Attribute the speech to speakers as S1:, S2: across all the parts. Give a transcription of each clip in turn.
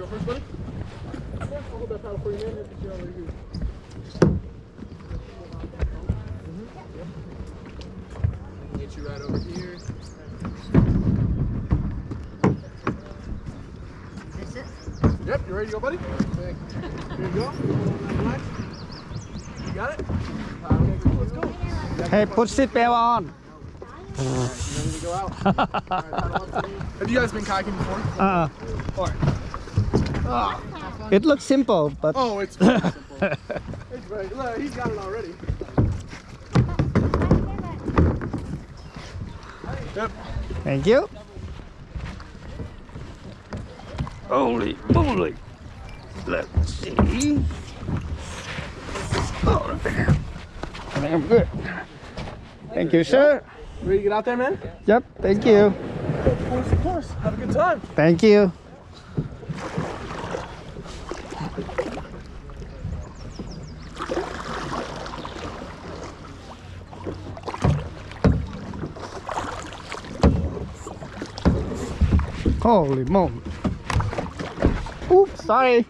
S1: go first, buddy? Yeah, I'll hold that paddle for you, man. Get you on where you yep. Get you right over here.
S2: That's it.
S1: Yep, you ready to go, buddy? Here you go. Relax. You got it? Okay. Let's go.
S3: Hey, put seatbelt on.
S1: You ready to go out? All right, paddle up to me. Have you guys been kayaking before?
S3: Uh,
S1: Alright. Ah,
S3: it looks simple, but
S1: Oh, it's very simple. it's very, look, he's got it already. Yep.
S3: thank you. Holy moly. Let's see. Oh, I think I'm good. Thank you, sir.
S1: Ready to get out there, man?
S3: Yep, thank you.
S1: Of course, of course. Have a good time.
S3: Thank you. Holy moly. Oops, sorry.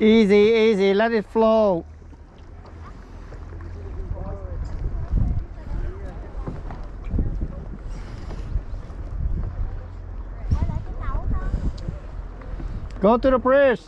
S3: Easy, easy, let it flow. Go to the bridge.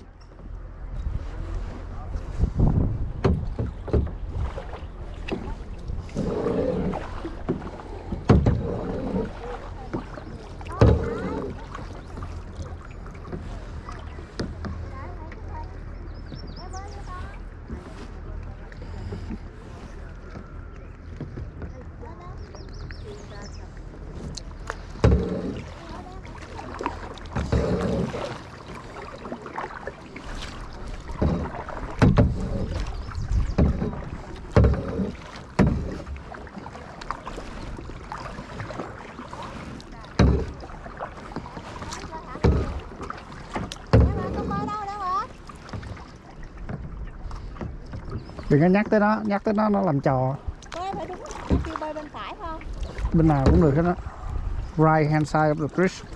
S3: Đừng có nhắc tới nó, nhắc tới nó nó làm trò.
S2: Bơi phải đúng Em kêu bơi bên phải không?
S3: Bên nào cũng được hết á. Right hand side of the bridge.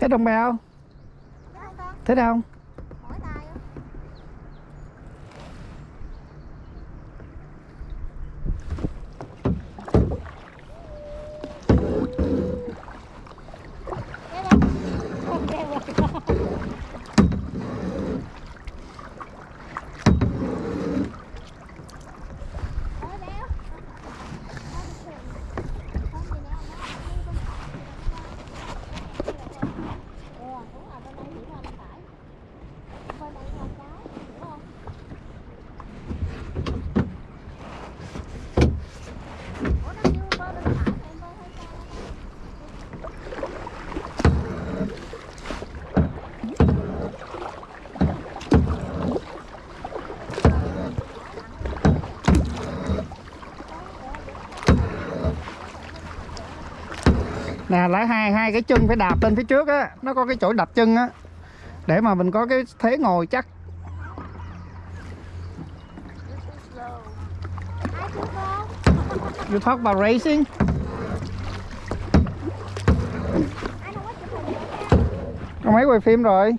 S2: Thích không
S3: bao?
S2: Thích không? Nè lại hai hai cái chân phải đạp lên phía trước á, nó có cái chỗ đạp chân á, để mà mình có cái thế ngồi chắc. You talk about racing? Có mấy quay phim rồi?